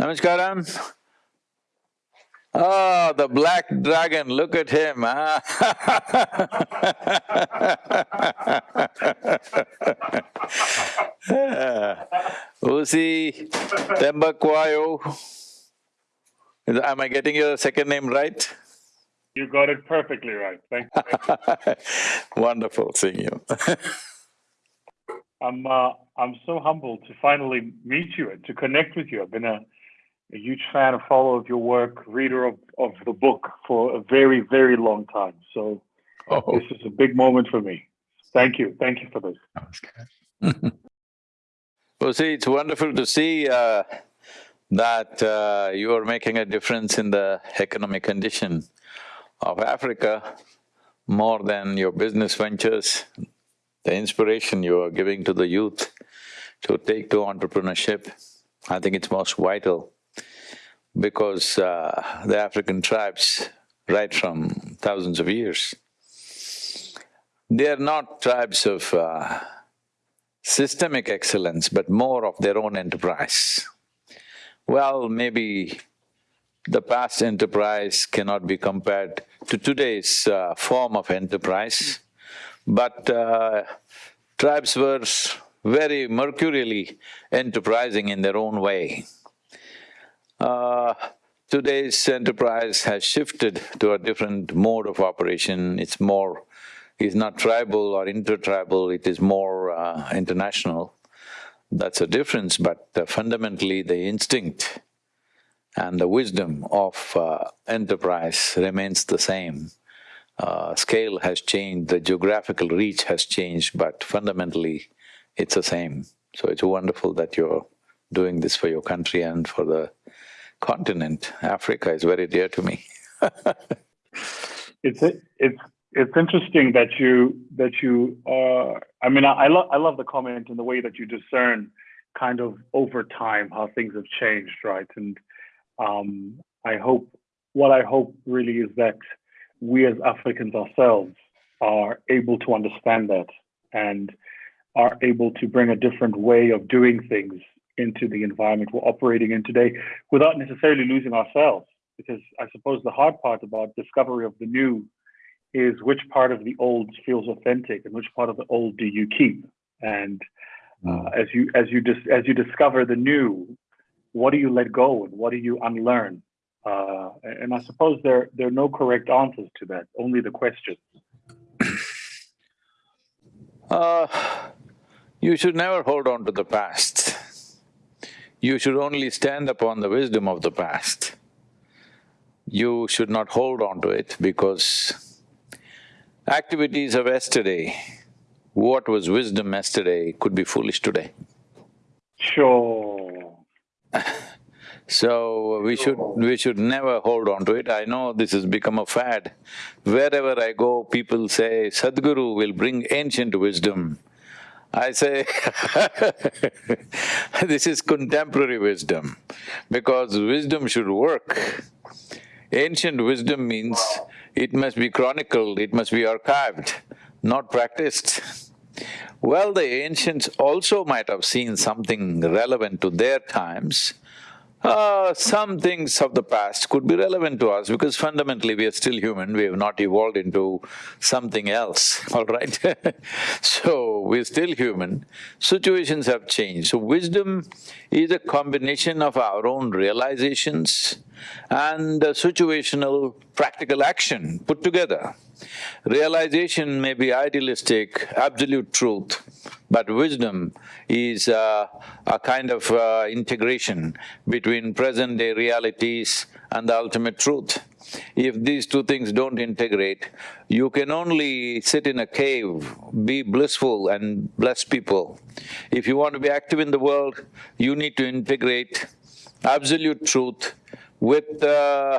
Namaskaram. Oh, the black dragon, look at him, huh? Usi Thembekwayo. Am I getting your second name right? You got it perfectly right, thank you. Wonderful seeing you I'm uh, I'm so humbled to finally meet you and to connect with you. I've been a, a huge fan, a follower of your work, reader of, of the book for a very, very long time. So oh. this is a big moment for me. Thank you. Thank you for this. well, see, it's wonderful to see uh, that uh, you are making a difference in the economic condition of Africa more than your business ventures, the inspiration you are giving to the youth to take to entrepreneurship, I think it's most vital because uh, the African tribes, right from thousands of years, they are not tribes of uh, systemic excellence, but more of their own enterprise. Well, maybe the past enterprise cannot be compared to today's uh, form of enterprise, but uh, tribes were very mercurially enterprising in their own way. Uh, today's enterprise has shifted to a different mode of operation, it's more… it's not tribal or intertribal, it is more uh, international. That's a difference, but uh, fundamentally the instinct and the wisdom of uh, enterprise remains the same. Uh, scale has changed, the geographical reach has changed, but fundamentally it's the same. So it's wonderful that you're doing this for your country and for the continent. Africa is very dear to me It's it's it's interesting that you that you uh I mean I, I love I love the comment and the way that you discern kind of over time how things have changed, right? And um, I hope, what I hope really is that we as Africans ourselves are able to understand that and are able to bring a different way of doing things into the environment we're operating in today without necessarily losing ourselves. Because I suppose the hard part about discovery of the new is which part of the old feels authentic and which part of the old do you keep. And uh, mm. as you as you dis- as you discover the new, what do you let go and what do you unlearn? Uh, and I suppose there, there are no correct answers to that, only the questions. Uh, you should never hold on to the past. You should only stand upon the wisdom of the past. You should not hold on to it because activities of yesterday, what was wisdom yesterday could be foolish today. Sure. So we should… we should never hold on to it. I know this has become a fad. Wherever I go, people say, Sadhguru will bring ancient wisdom. I say this is contemporary wisdom, because wisdom should work. Ancient wisdom means it must be chronicled, it must be archived, not practiced. Well, the ancients also might have seen something relevant to their times, uh, some things of the past could be relevant to us because fundamentally we are still human, we have not evolved into something else, all right? so, we're still human, situations have changed. So, wisdom is a combination of our own realizations and situational practical action put together. Realization may be idealistic, absolute truth, but wisdom is uh, a kind of uh, integration between present-day realities and the ultimate truth. If these two things don't integrate, you can only sit in a cave, be blissful and bless people. If you want to be active in the world, you need to integrate absolute truth with uh,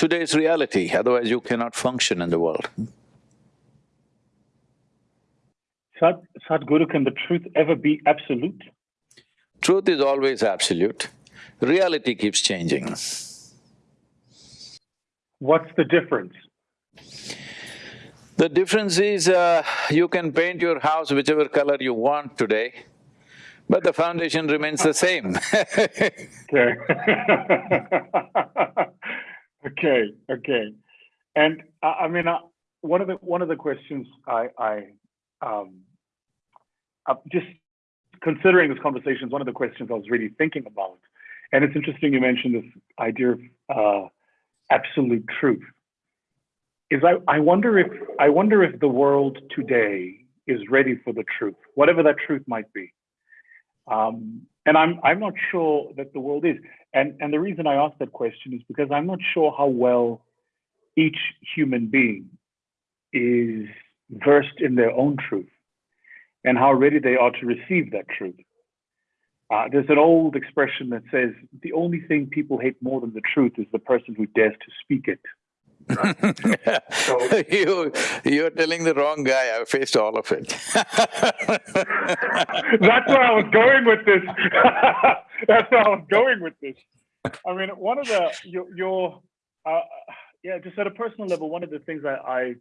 today's reality, otherwise you cannot function in the world. Sad, Sadhguru, can the truth ever be absolute? Truth is always absolute. Reality keeps changing. What's the difference? The difference is uh, you can paint your house whichever color you want today, But the foundation remains the same Okay. okay. And I mean, uh, one of the one of the questions I, I um, uh, just considering this conversation is one of the questions I was really thinking about. And it's interesting you mentioned this idea of uh, absolute truth. Is I, I wonder if I wonder if the world today is ready for the truth, whatever that truth might be. Um, and I'm I'm not sure that the world is. And and the reason I ask that question is because I'm not sure how well each human being is versed in their own truth and how ready they are to receive that truth. Uh, there's an old expression that says the only thing people hate more than the truth is the person who dares to speak it. So, you, you're telling the wrong guy. I've faced all of it. That's where I was going with this. That's where I was going with this. I mean, one of the your, your uh, yeah, just at a personal level, one of the things I, I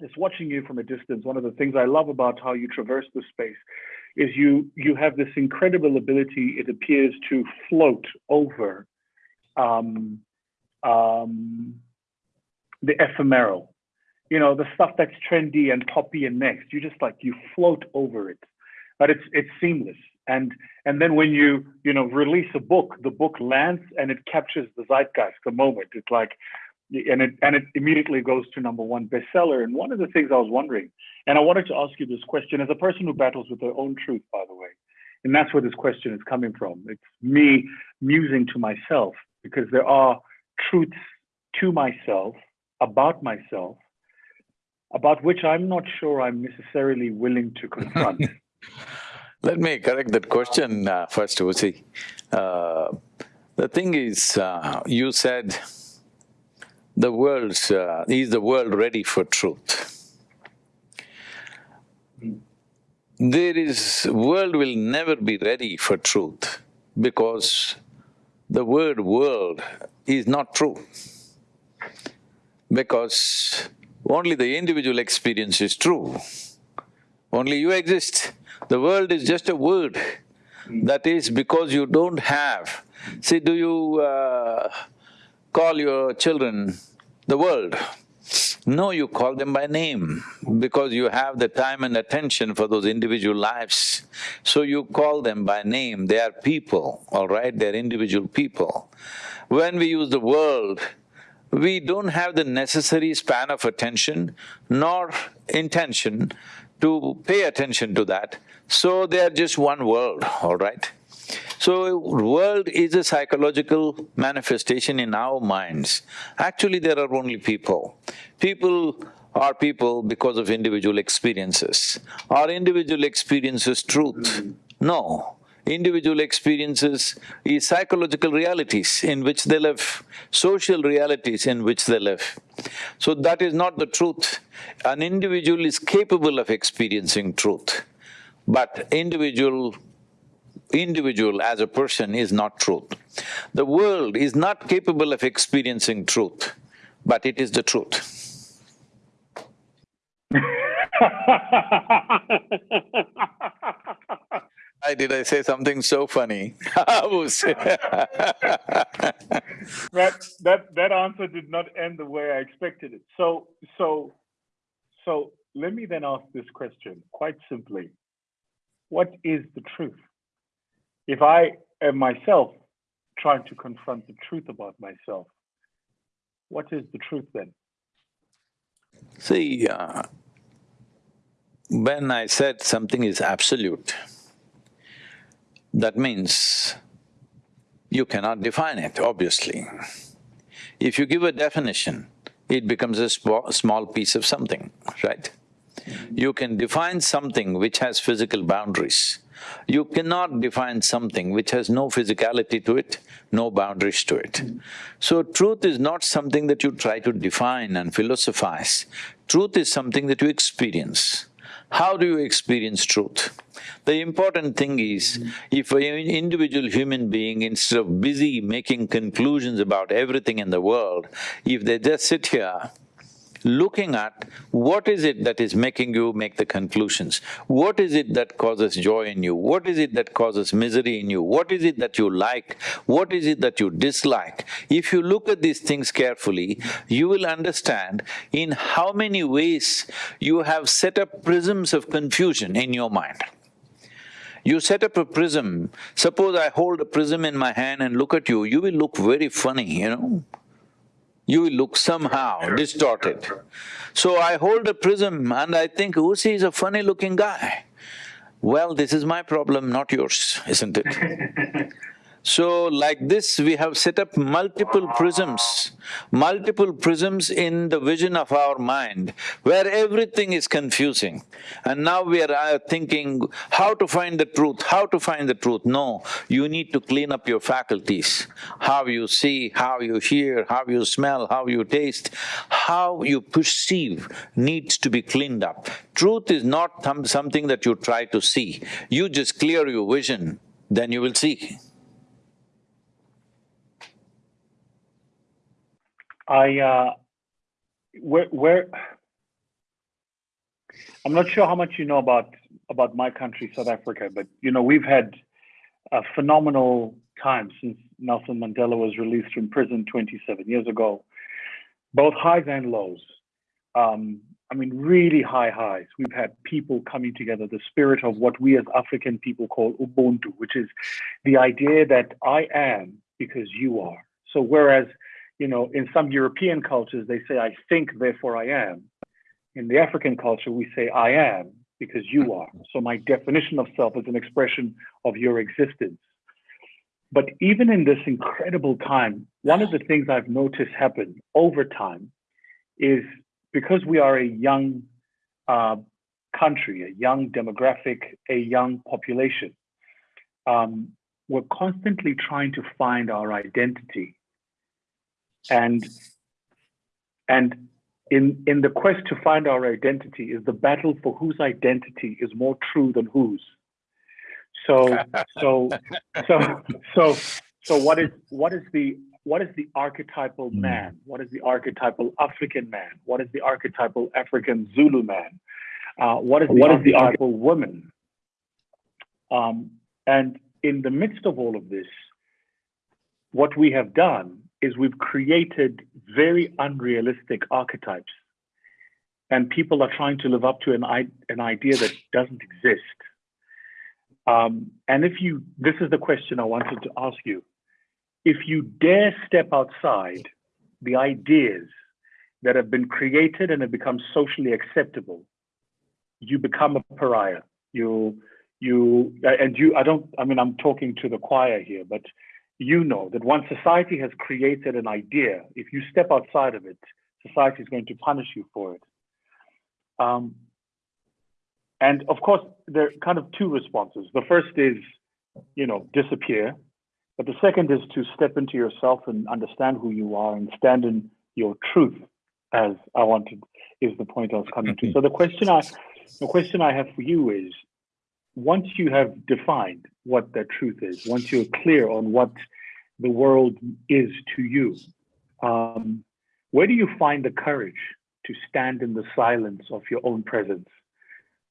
just watching you from a distance, one of the things I love about how you traverse the space is you you have this incredible ability. It appears to float over um, um, the ephemeral, you know, the stuff that's trendy and poppy and next. You just like you float over it, but it's it's seamless. And and then when you you know release a book, the book lands and it captures the zeitgeist, the moment. It's like and it and it immediately goes to number one bestseller. And one of the things I was wondering, and I wanted to ask you this question as a person who battles with their own truth, by the way, and that's where this question is coming from. It's me musing to myself because there are truths to myself about myself about which I'm not sure I'm necessarily willing to confront. Let me correct that question uh, first, Uzi. Uh, the thing is, uh, you said the world's… Uh, is the world ready for truth? There is… world will never be ready for truth because the word world is not true. Because only the individual experience is true. Only you exist. The world is just a word. That is because you don't have… See, do you uh, call your children the world. No, you call them by name because you have the time and attention for those individual lives. So you call them by name, they are people, all right, they're individual people. When we use the world, we don't have the necessary span of attention nor intention to pay attention to that, so they are just one world, all right? So, world is a psychological manifestation in our minds. Actually, there are only people. People are people because of individual experiences. Are individual experiences truth? No. Individual experiences is psychological realities in which they live, social realities in which they live. So that is not the truth. An individual is capable of experiencing truth, but individual individual as a person is not truth. The world is not capable of experiencing truth, but it is the truth. Why did I say something so funny? that that that answer did not end the way I expected it. So so so let me then ask this question quite simply. What is the truth? if I am myself trying to confront the truth about myself, what is the truth then? See, uh, when I said something is absolute, that means you cannot define it, obviously. If you give a definition, it becomes a small piece of something, right? You can define something which has physical boundaries, you cannot define something which has no physicality to it, no boundaries to it. So truth is not something that you try to define and philosophize. Truth is something that you experience. How do you experience truth? The important thing is, if an individual human being, instead of busy making conclusions about everything in the world, if they just sit here looking at what is it that is making you make the conclusions? What is it that causes joy in you? What is it that causes misery in you? What is it that you like? What is it that you dislike? If you look at these things carefully, you will understand in how many ways you have set up prisms of confusion in your mind. You set up a prism, suppose I hold a prism in my hand and look at you, you will look very funny, you know you look somehow distorted. So I hold a prism and I think, oh, Usi is a funny looking guy. Well, this is my problem, not yours, isn't it? So like this, we have set up multiple prisms, multiple prisms in the vision of our mind, where everything is confusing. And now we are uh, thinking how to find the truth, how to find the truth. No, you need to clean up your faculties. How you see, how you hear, how you smell, how you taste, how you perceive needs to be cleaned up. Truth is not something that you try to see. You just clear your vision, then you will see. I uh, where where I'm not sure how much you know about about my country, South Africa, but you know we've had a phenomenal time since Nelson Mandela was released from prison 27 years ago, both highs and lows. Um, I mean, really high highs. We've had people coming together, the spirit of what we as African people call Ubuntu, which is the idea that I am because you are. So whereas you know, in some European cultures, they say, I think, therefore I am. In the African culture, we say, I am because you are. So my definition of self is an expression of your existence. But even in this incredible time, one of the things I've noticed happen over time is because we are a young uh, country, a young demographic, a young population, um, we're constantly trying to find our identity and and in in the quest to find our identity is the battle for whose identity is more true than whose. So so so so so what is what is the what is the archetypal hmm. man? What is the archetypal african man? What is the archetypal african zulu man? Uh, what is the what archetypal is the woman? Um, and in the midst of all of this what we have done is we've created very unrealistic archetypes and people are trying to live up to an, an idea that doesn't exist. Um, and if you, this is the question I wanted to ask you. If you dare step outside the ideas that have been created and have become socially acceptable, you become a pariah. You, you, and you, I don't, I mean, I'm talking to the choir here, but you know that once society has created an idea, if you step outside of it, society is going to punish you for it. Um, and of course, there are kind of two responses. The first is, you know, disappear. But the second is to step into yourself and understand who you are and stand in your truth, as I wanted, is the point I was coming to. So the question I, the question I have for you is, once you have defined what that truth is, once you're clear on what the world is to you, um, where do you find the courage to stand in the silence of your own presence?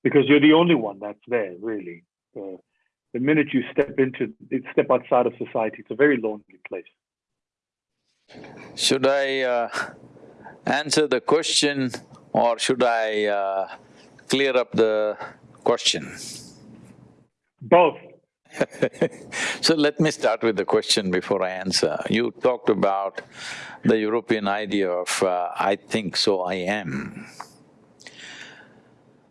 Because you're the only one that's there, really. The minute you step into, step outside of society, it's a very lonely place. Should I uh, answer the question or should I uh, clear up the question? Both. so let me start with the question before I answer. You talked about the European idea of uh, I think so I am.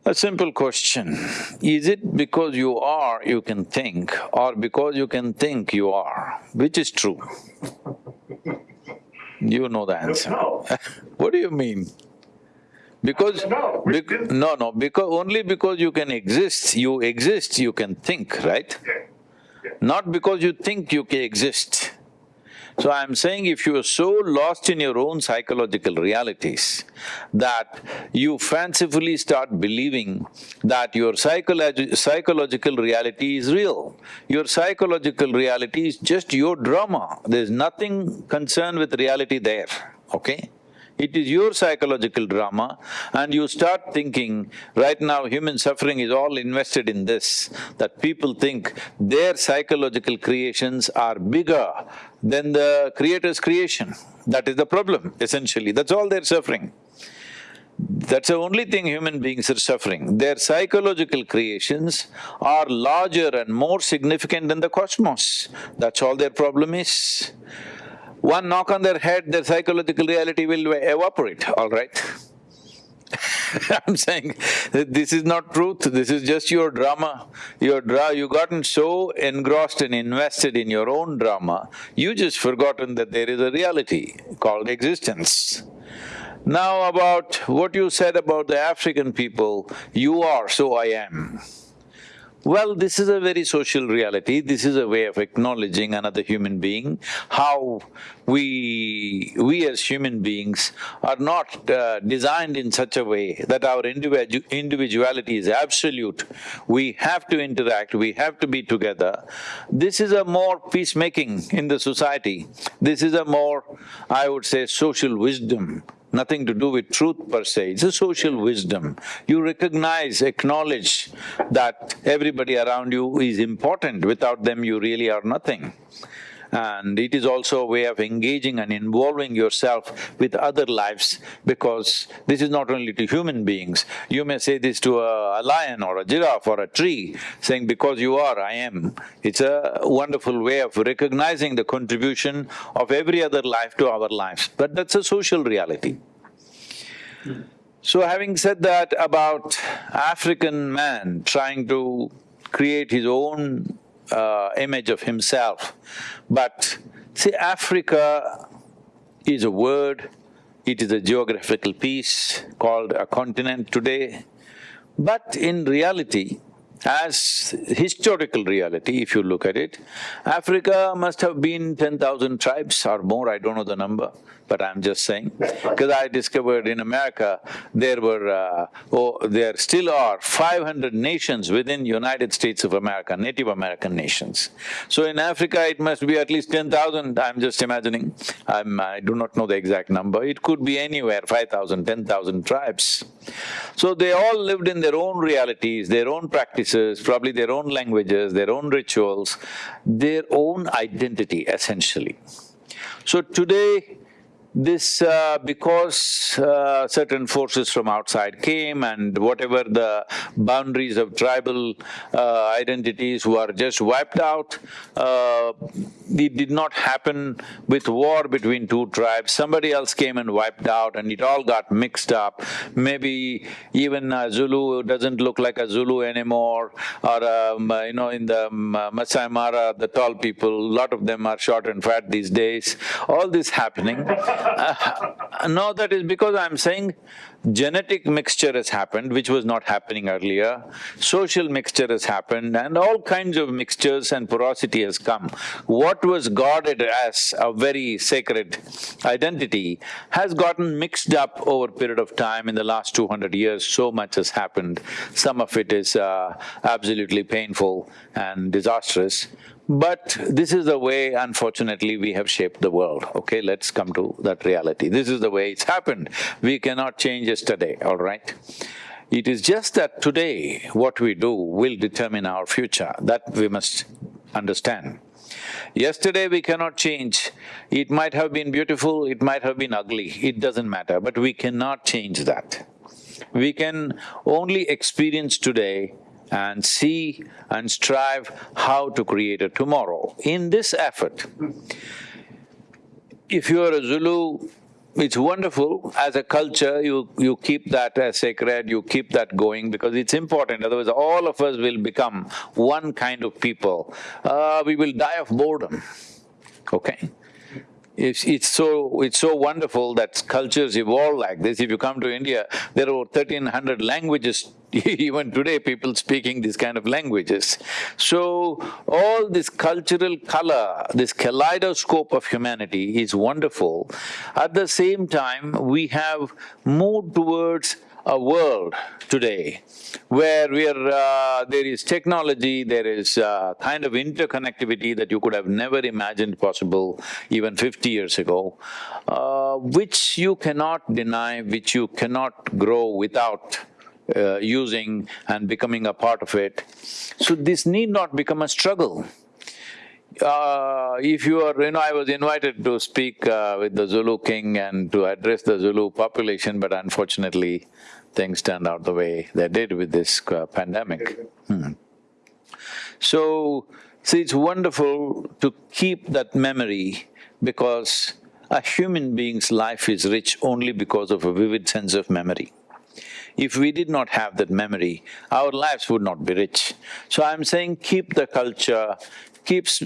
A simple question, is it because you are you can think or because you can think you are? Which is true? You know the answer. what do you mean? Because… No, bec no, no, because only because you can exist, you exist, you can think, right? Yeah. Yeah. Not because you think you can exist. So I'm saying if you are so lost in your own psychological realities that you fancifully start believing that your psychologi psychological reality is real, your psychological reality is just your drama, there's nothing concerned with reality there, okay? It is your psychological drama and you start thinking, right now human suffering is all invested in this, that people think their psychological creations are bigger than the creator's creation. That is the problem, essentially, that's all they're suffering. That's the only thing human beings are suffering. Their psychological creations are larger and more significant than the cosmos. That's all their problem is. One knock on their head, their psychological reality will evaporate, all right? I'm saying this is not truth, this is just your drama. Your dra… you've gotten so engrossed and invested in your own drama, you just forgotten that there is a reality called existence. Now about what you said about the African people, you are, so I am. Well, this is a very social reality, this is a way of acknowledging another human being, how we… we as human beings are not uh, designed in such a way that our individu individuality is absolute. We have to interact, we have to be together. This is a more peacemaking in the society. This is a more, I would say, social wisdom nothing to do with truth per se, it's a social wisdom. You recognize, acknowledge that everybody around you is important, without them you really are nothing. And it is also a way of engaging and involving yourself with other lives because this is not only to human beings. You may say this to a, a lion or a giraffe or a tree, saying, because you are, I am. It's a wonderful way of recognizing the contribution of every other life to our lives, but that's a social reality. So having said that about African man trying to create his own uh, image of himself. But see, Africa is a word, it is a geographical piece called a continent today. But in reality, as historical reality, if you look at it, Africa must have been ten thousand tribes or more, I don't know the number but I'm just saying. Because I discovered in America, there were… Uh, oh, there still are five hundred nations within United States of America, Native American nations. So in Africa, it must be at least ten thousand, I'm just imagining. I'm… I do not know the exact number, it could be anywhere, 5,000, 10,000 tribes. So they all lived in their own realities, their own practices, probably their own languages, their own rituals, their own identity essentially. So today, this uh, because uh, certain forces from outside came and whatever the boundaries of tribal uh, identities were just wiped out. Uh, it did not happen with war between two tribes, somebody else came and wiped out and it all got mixed up. Maybe even a Zulu doesn't look like a Zulu anymore or um, you know, in the um, Masai Mara, the tall people, a lot of them are short and fat these days. All this happening uh, no, that is because I'm saying genetic mixture has happened, which was not happening earlier, social mixture has happened and all kinds of mixtures and porosity has come. What was guarded as a very sacred identity has gotten mixed up over a period of time in the last two hundred years, so much has happened. Some of it is uh, absolutely painful and disastrous. But this is the way, unfortunately, we have shaped the world, okay? Let's come to that reality. This is the way it's happened. We cannot change yesterday, all right? It is just that today, what we do will determine our future, that we must understand. Yesterday we cannot change, it might have been beautiful, it might have been ugly, it doesn't matter, but we cannot change that. We can only experience today and see and strive how to create a tomorrow. In this effort, if you are a Zulu, it's wonderful, as a culture, you… you keep that as sacred, you keep that going because it's important, otherwise all of us will become one kind of people. Uh, we will die of boredom, okay? It's, it's so… it's so wonderful that cultures evolve like this. If you come to India, there are thirteen hundred languages even today people speaking these kind of languages. So, all this cultural color, this kaleidoscope of humanity is wonderful. At the same time, we have moved towards a world today where we are, uh, there is technology, there is uh, kind of interconnectivity that you could have never imagined possible even fifty years ago, uh, which you cannot deny, which you cannot grow without uh, using and becoming a part of it. So this need not become a struggle. Uh, if you are, you know, I was invited to speak uh, with the Zulu king and to address the Zulu population, but unfortunately, things turned out the way they did with this uh, pandemic. Hmm. So, see, it's wonderful to keep that memory because a human being's life is rich only because of a vivid sense of memory. If we did not have that memory, our lives would not be rich. So I'm saying keep the culture, keeps…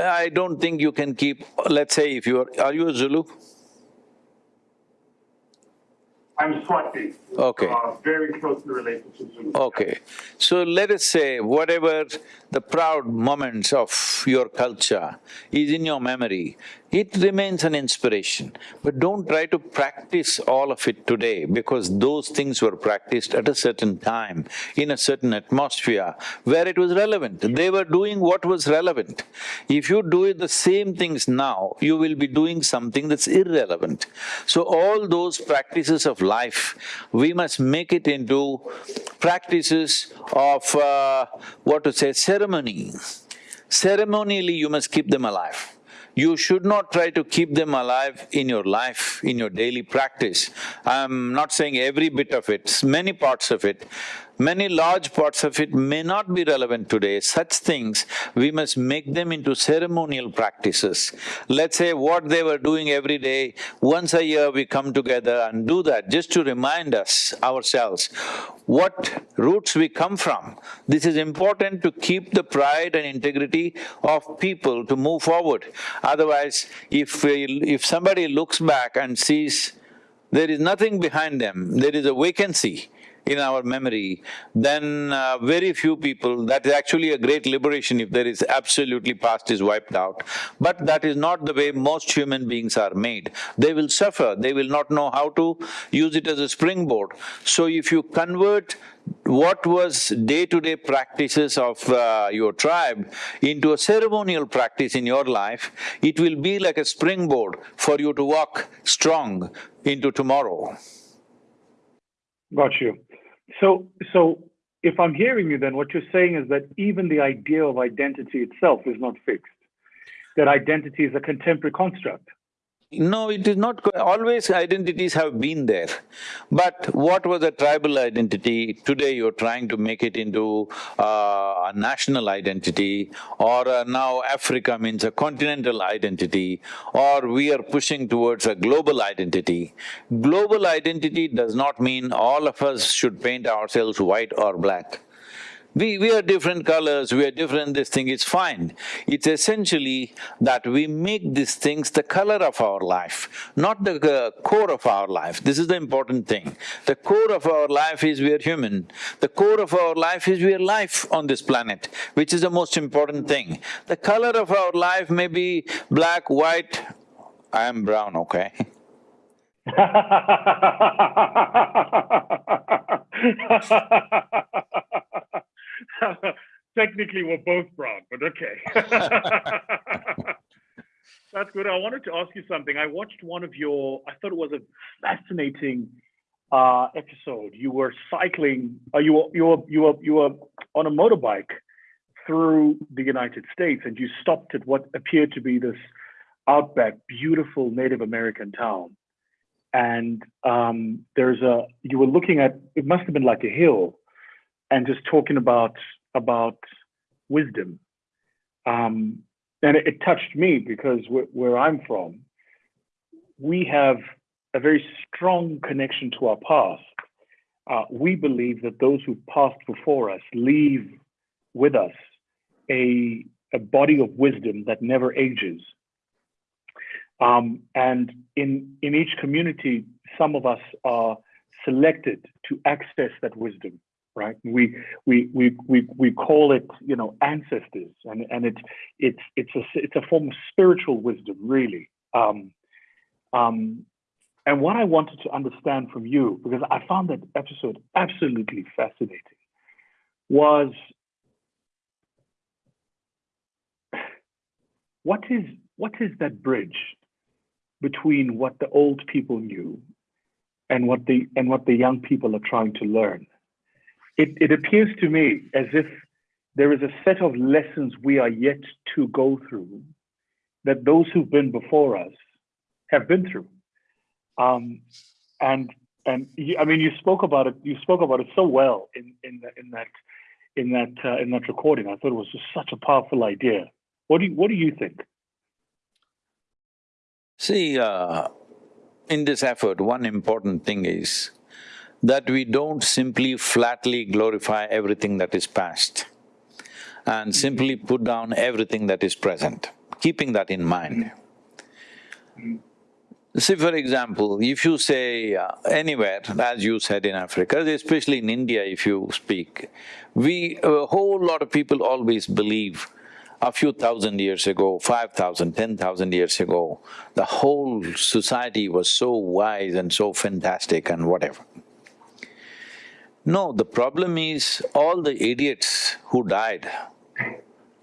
I don't think you can keep… let's say if you're… are you a Zulu? I'm Swati. Okay. Uh, very closely related to Zulu. Okay. So let us say whatever the proud moments of your culture is in your memory, it remains an inspiration. But don't try to practice all of it today because those things were practiced at a certain time, in a certain atmosphere where it was relevant. They were doing what was relevant. If you do it the same things now, you will be doing something that's irrelevant. So all those practices of life, we must make it into practices of, uh, what to say, ceremony. Ceremonially, you must keep them alive. You should not try to keep them alive in your life, in your daily practice. I'm not saying every bit of it, many parts of it. Many large parts of it may not be relevant today. Such things, we must make them into ceremonial practices. Let's say what they were doing every day, once a year we come together and do that just to remind us ourselves what roots we come from. This is important to keep the pride and integrity of people to move forward. Otherwise, if we, if somebody looks back and sees there is nothing behind them, there is a vacancy, in our memory, then uh, very few people, that is actually a great liberation if there is absolutely past is wiped out. But that is not the way most human beings are made. They will suffer, they will not know how to use it as a springboard. So if you convert what was day-to-day -day practices of uh, your tribe into a ceremonial practice in your life, it will be like a springboard for you to walk strong into tomorrow. Got you. So, so if I'm hearing you, then what you're saying is that even the idea of identity itself is not fixed. That identity is a contemporary construct. No, it is not… always identities have been there. But what was a tribal identity, today you're trying to make it into uh, a national identity or uh, now Africa means a continental identity or we are pushing towards a global identity. Global identity does not mean all of us should paint ourselves white or black. We… we are different colors, we are different this thing, it's fine. It's essentially that we make these things the color of our life, not the uh, core of our life. This is the important thing. The core of our life is we are human. The core of our life is we are life on this planet, which is the most important thing. The color of our life may be black, white, I am brown, okay? Technically, we're both brown, but okay. That's good. I wanted to ask you something. I watched one of your, I thought it was a fascinating uh, episode. You were cycling, uh, you, were, you, were, you, were, you were on a motorbike through the United States and you stopped at what appeared to be this outback, beautiful Native American town. And um, there's a, you were looking at, it must have been like a hill and just talking about about wisdom. Um, and it, it, touched me because where I'm from, we have a very strong connection to our past. Uh, we believe that those who passed before us leave with us a, a body of wisdom that never ages. Um, and in, in each community, some of us are selected to access that wisdom right? We we we we we call it, you know, ancestors, and and it's it's it's a it's a form of spiritual wisdom, really. Um, um, And what I wanted to understand from you, because I found that episode absolutely fascinating, was what is what is that bridge between what the old people knew and what the and what the young people are trying to learn? It it appears to me as if there is a set of lessons we are yet to go through that those who've been before us have been through. Um, and and I mean, you spoke about it. You spoke about it so well in in the, in that in that uh, in that recording. I thought it was just such a powerful idea. What do you, what do you think? See, uh, in this effort, one important thing is that we don't simply flatly glorify everything that is past and simply put down everything that is present, keeping that in mind. See, for example, if you say uh, anywhere, as you said in Africa, especially in India if you speak, we… a whole lot of people always believe a few thousand years ago, five thousand, ten thousand years ago, the whole society was so wise and so fantastic and whatever. No, the problem is all the idiots who died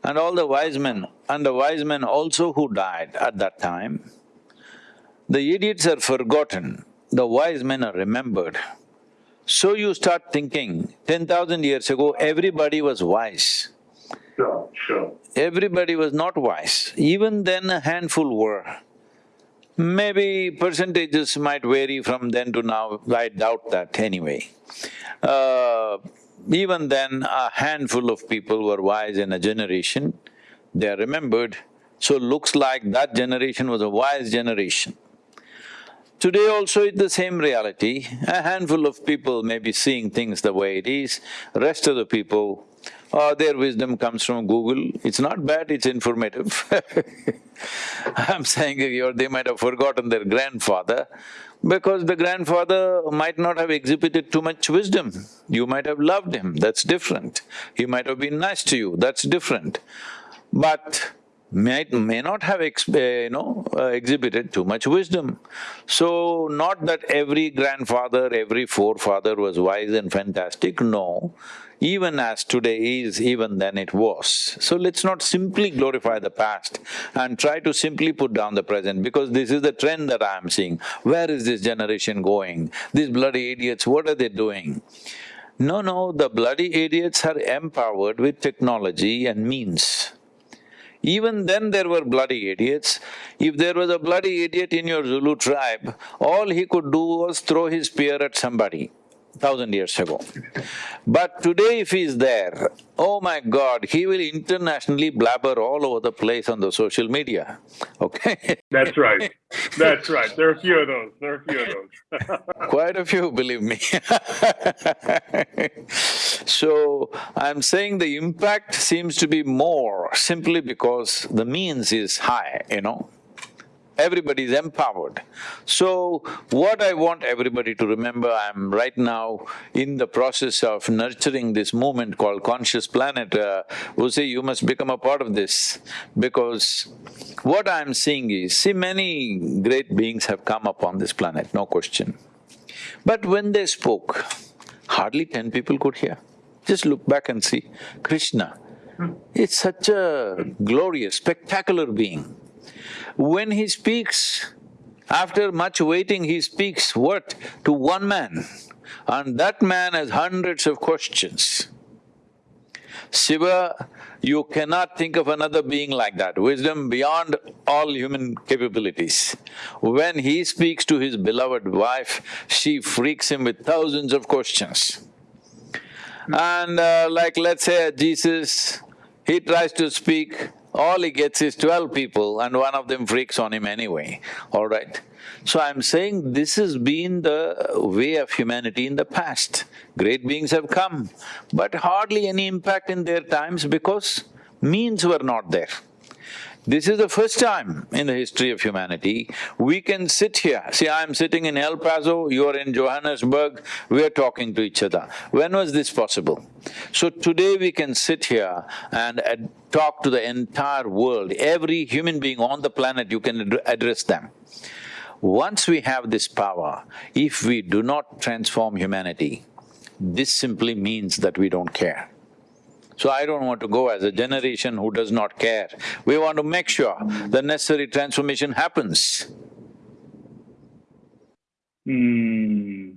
and all the wise men, and the wise men also who died at that time, the idiots are forgotten, the wise men are remembered. So you start thinking, ten thousand years ago, everybody was wise. Sure, sure. Everybody was not wise, even then a handful were. Maybe percentages might vary from then to now, I doubt that anyway. Uh, even then, a handful of people were wise in a generation, they are remembered, so looks like that generation was a wise generation. Today also it's the same reality, a handful of people may be seeing things the way it is, rest of the people uh, their wisdom comes from Google. It's not bad, it's informative. I'm saying if you're, they might have forgotten their grandfather because the grandfather might not have exhibited too much wisdom. You might have loved him, that's different. He might have been nice to you, that's different. But might… may not have ex, uh, you know, uh, exhibited too much wisdom. So, not that every grandfather, every forefather was wise and fantastic, no even as today is, even then it was. So let's not simply glorify the past and try to simply put down the present because this is the trend that I am seeing. Where is this generation going? These bloody idiots, what are they doing? No, no, the bloody idiots are empowered with technology and means. Even then there were bloody idiots. If there was a bloody idiot in your Zulu tribe, all he could do was throw his spear at somebody thousand years ago. But today if he's there, oh my God, he will internationally blabber all over the place on the social media, okay? That's right, that's right. There are a few of those, there are a few of those Quite a few, believe me So, I'm saying the impact seems to be more simply because the means is high, you know everybody is empowered. So, what I want everybody to remember, I'm right now in the process of nurturing this movement called Conscious Planet. Uh, say you must become a part of this because what I'm seeing is, see many great beings have come upon this planet, no question. But when they spoke, hardly ten people could hear. Just look back and see, Krishna, it's such a glorious, spectacular being. When he speaks, after much waiting, he speaks what? To one man, and that man has hundreds of questions. Shiva, you cannot think of another being like that, wisdom beyond all human capabilities. When he speaks to his beloved wife, she freaks him with thousands of questions. And uh, like let's say Jesus, he tries to speak, all he gets is twelve people and one of them freaks on him anyway, all right? So I'm saying this has been the way of humanity in the past. Great beings have come, but hardly any impact in their times because means were not there. This is the first time in the history of humanity we can sit here. See, I'm sitting in El Paso, you're in Johannesburg, we're talking to each other. When was this possible? So today we can sit here and talk to the entire world, every human being on the planet, you can ad address them. Once we have this power, if we do not transform humanity, this simply means that we don't care. So I don't want to go as a generation who does not care. We want to make sure the necessary transformation happens. Hmm.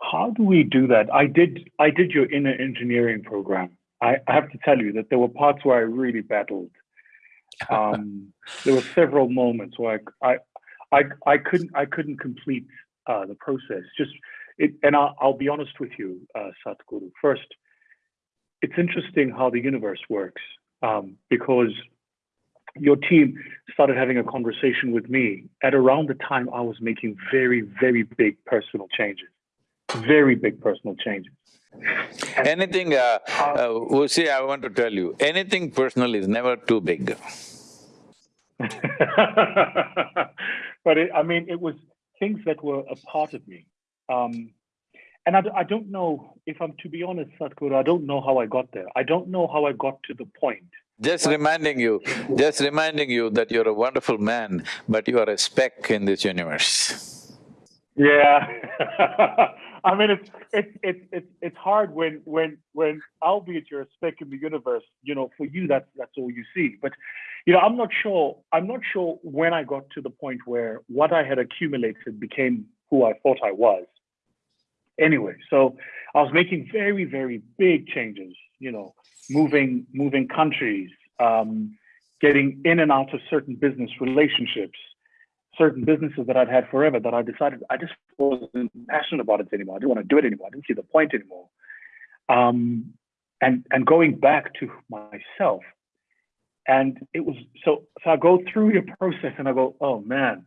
How do we do that? I did I did your inner engineering program. I, I have to tell you that there were parts where I really battled. Um, there were several moments where I, I, I, I couldn't I couldn't complete uh, the process. Just it, and I'll, I'll be honest with you, uh, Sadhguru. First, it's interesting how the universe works um, because your team started having a conversation with me at around the time I was making very, very big personal changes, very big personal changes. Anything, uh, uh, see, I want to tell you, anything personal is never too big. but it, I mean, it was things that were a part of me. Um, and I, I don't know if I'm to be honest, Sadhguru, I don't know how I got there. I don't know how I got to the point. Just reminding you, just reminding you that you're a wonderful man, but you are a speck in this universe. Yeah. I mean, it's it's it's it's it's hard when when when albeit you're a speck in the universe, you know, for you that's that's all you see. But you know, I'm not sure. I'm not sure when I got to the point where what I had accumulated became who I thought I was. Anyway, so I was making very very big changes. You know, moving moving countries, um, getting in and out of certain business relationships, certain businesses that I'd had forever that I decided I just wasn't passionate about it anymore. I didn't want to do it anymore. I didn't see the point anymore. Um, and and going back to myself, and it was so so I go through your process and I go, oh man,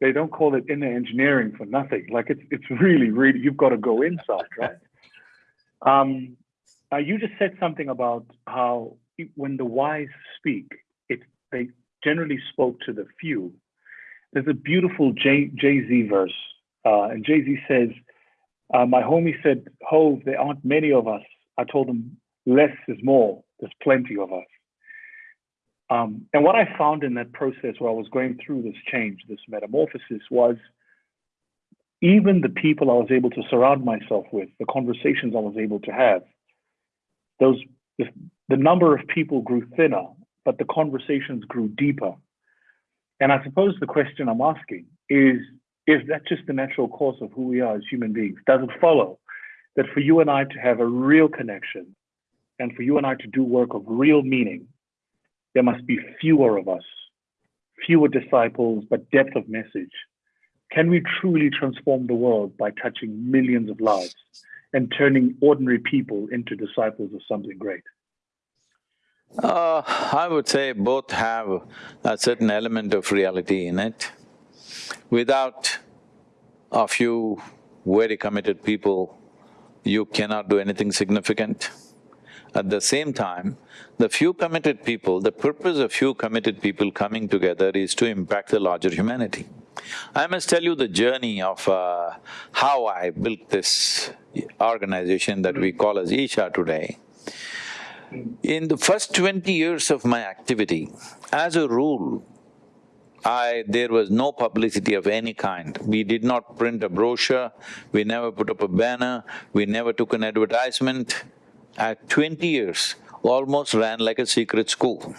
they don't call it inner engineering for nothing. Like it's it's really really you've got to go inside, right? um, uh, you just said something about how when the wise speak, it they generally spoke to the few there's a beautiful Jay Z verse, uh, and Jay Z says, uh, "My homie said, Hove, there aren't many of us." I told him, "Less is more. There's plenty of us." Um, and what I found in that process, where I was going through this change, this metamorphosis, was even the people I was able to surround myself with, the conversations I was able to have, those the, the number of people grew thinner, but the conversations grew deeper and I suppose the question I'm asking is, is that just the natural course of who we are as human beings? Does it follow that for you and I to have a real connection and for you and I to do work of real meaning, there must be fewer of us, fewer disciples, but depth of message? Can we truly transform the world by touching millions of lives and turning ordinary people into disciples of something great? Uh, I would say both have a certain element of reality in it. Without a few very committed people, you cannot do anything significant. At the same time, the few committed people, the purpose of few committed people coming together is to impact the larger humanity. I must tell you the journey of uh, how I built this organization that we call as Isha today. In the first twenty years of my activity, as a rule, I… there was no publicity of any kind. We did not print a brochure, we never put up a banner, we never took an advertisement. At twenty years, almost ran like a secret school.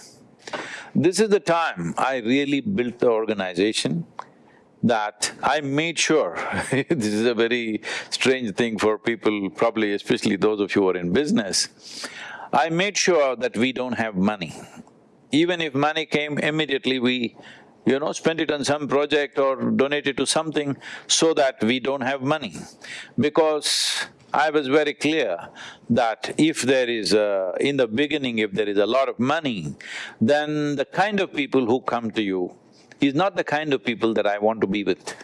This is the time I really built the organization that I made sure this is a very strange thing for people, probably especially those of you who are in business. I made sure that we don't have money. Even if money came immediately, we, you know, spend it on some project or donate it to something so that we don't have money. Because I was very clear that if there is a… in the beginning, if there is a lot of money, then the kind of people who come to you is not the kind of people that I want to be with.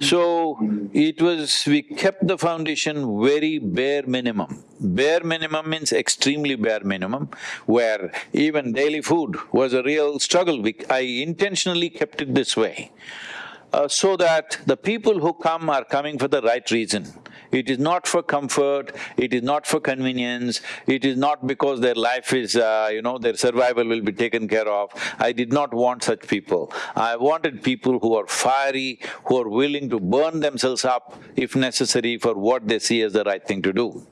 So, it was… we kept the foundation very bare minimum. Bare minimum means extremely bare minimum, where even daily food was a real struggle. We, I intentionally kept it this way. Uh, so that the people who come are coming for the right reason. It is not for comfort, it is not for convenience, it is not because their life is, uh, you know, their survival will be taken care of. I did not want such people. I wanted people who are fiery, who are willing to burn themselves up if necessary for what they see as the right thing to do.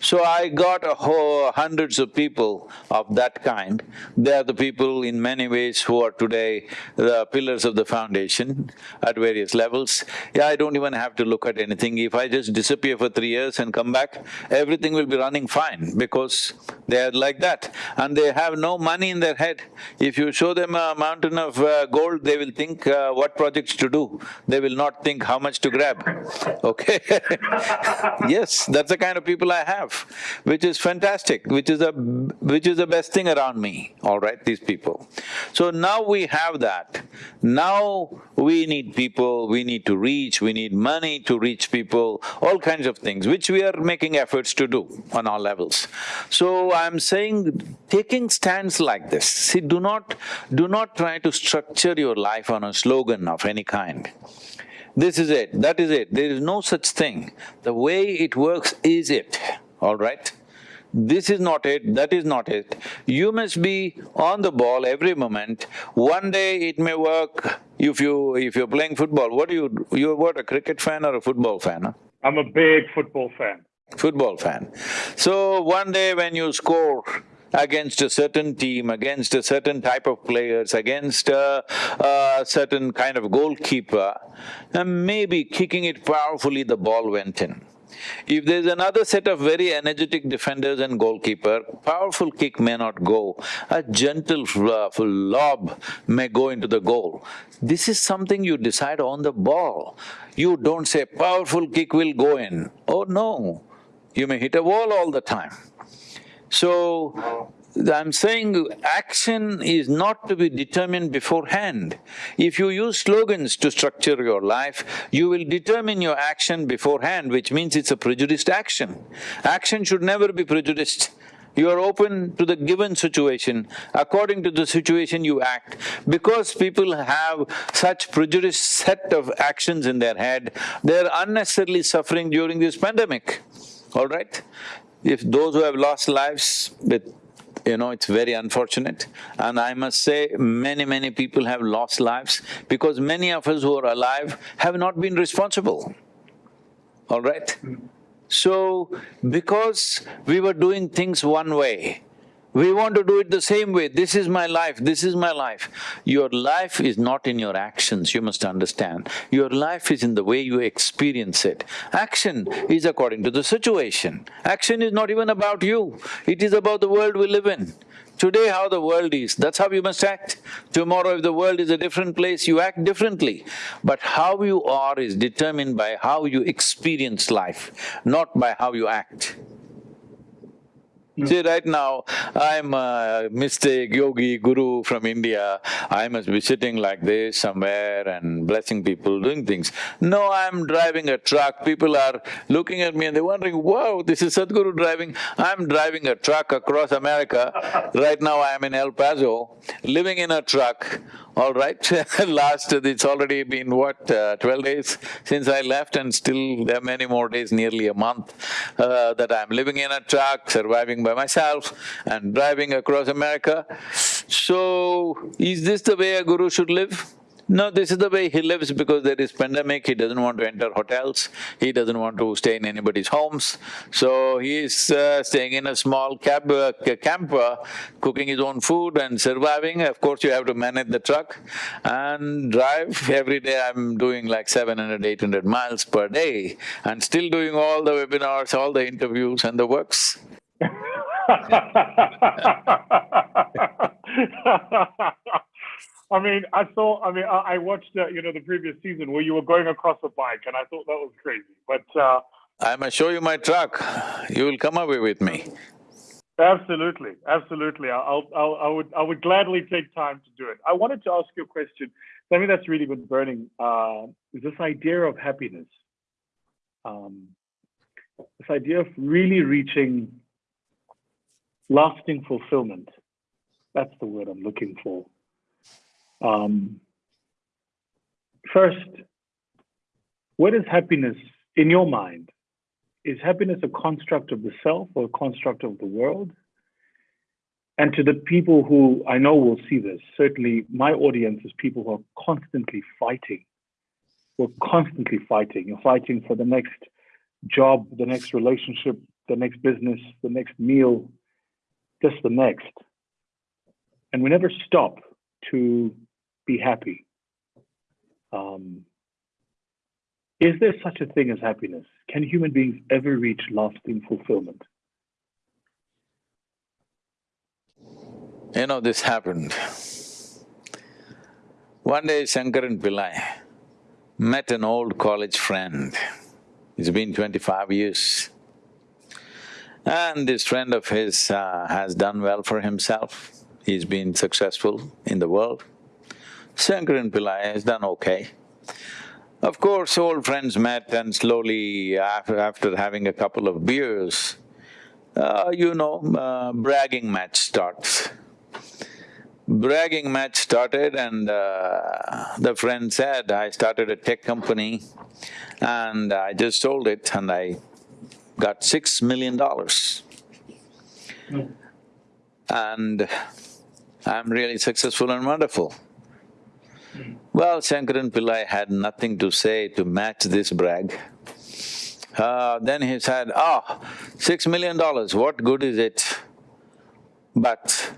So I got a whole hundreds of people of that kind. They are the people in many ways who are today the pillars of the foundation at various levels. Yeah, I don't even have to look at anything. If I just disappear for three years and come back, everything will be running fine because they are like that. And they have no money in their head. If you show them a mountain of uh, gold, they will think uh, what projects to do. They will not think how much to grab, okay Yes, that's the kind of people I have which is fantastic, which is a… which is the best thing around me, all right, these people. So now we have that. Now we need people, we need to reach, we need money to reach people, all kinds of things, which we are making efforts to do on all levels. So I'm saying, taking stands like this, see, do not… do not try to structure your life on a slogan of any kind. This is it, that is it, there is no such thing. The way it works is it all right? This is not it, that is not it. You must be on the ball every moment. One day it may work if you… if you're playing football, what do you… you're what, a cricket fan or a football fan, huh? I'm a big football fan. Football fan. So one day when you score against a certain team, against a certain type of players, against a, a certain kind of goalkeeper, and maybe kicking it powerfully, the ball went in. If there's another set of very energetic defenders and goalkeeper, powerful kick may not go, a gentle uh, lob may go into the goal. This is something you decide on the ball. You don't say, powerful kick will go in. Oh no, you may hit a wall all the time. So, I'm saying action is not to be determined beforehand. If you use slogans to structure your life, you will determine your action beforehand, which means it's a prejudiced action. Action should never be prejudiced. You are open to the given situation, according to the situation you act. Because people have such prejudiced set of actions in their head, they're unnecessarily suffering during this pandemic, all right? If those who have lost lives with you know, it's very unfortunate. And I must say, many, many people have lost lives because many of us who are alive have not been responsible, all right? So, because we were doing things one way, we want to do it the same way, this is my life, this is my life. Your life is not in your actions, you must understand. Your life is in the way you experience it. Action is according to the situation. Action is not even about you, it is about the world we live in. Today how the world is, that's how you must act. Tomorrow if the world is a different place, you act differently. But how you are is determined by how you experience life, not by how you act. See, right now, I'm a mystic, yogi, guru from India. I must be sitting like this somewhere and blessing people, doing things. No, I'm driving a truck, people are looking at me and they're wondering, wow, this is Sadhguru driving. I'm driving a truck across America. right now I am in El Paso, living in a truck all right, last… it's already been what, uh, twelve days since I left and still there are many more days, nearly a month, uh, that I'm living in a truck, surviving by myself and driving across America. So, is this the way a guru should live? No, this is the way he lives because there is pandemic, he doesn't want to enter hotels, he doesn't want to stay in anybody's homes. So he is uh, staying in a small cab, uh, camper, cooking his own food and surviving. Of course, you have to manage the truck and drive. Every day I'm doing like 700, 800 miles per day and still doing all the webinars, all the interviews and the works. I mean, I saw. I mean, I, watched uh, you know the previous season where you were going across a bike, and I thought that was crazy. But uh, I must show you my truck. You will come away with me. Absolutely, absolutely. I'll, I'll, I would, I would gladly take time to do it. I wanted to ask you a question. Something that's really been burning uh, is this idea of happiness. Um, this idea of really reaching lasting fulfillment. That's the word I'm looking for. Um, first, what is happiness in your mind? Is happiness a construct of the self or a construct of the world? And to the people who I know will see this, certainly my audience is people who are constantly fighting. We're constantly fighting. You're fighting for the next job, the next relationship, the next business, the next meal, just the next. And we never stop to be happy. Um, is there such a thing as happiness? Can human beings ever reach lasting fulfillment? You know, this happened. One day Shankaran Pillai met an old college friend. It's been twenty-five years. And this friend of his uh, has done well for himself. He's been successful in the world. Shankaran Pillai has done okay. Of course, old friends met and slowly after, after having a couple of beers, uh, you know, uh, bragging match starts bragging match started and uh, the friend said, I started a tech company and I just sold it and I got six million dollars. Mm. And I'm really successful and wonderful. Well, Shankaran Pillai had nothing to say to match this brag. Uh, then he said, "Ah, oh, six million dollars, what good is it? But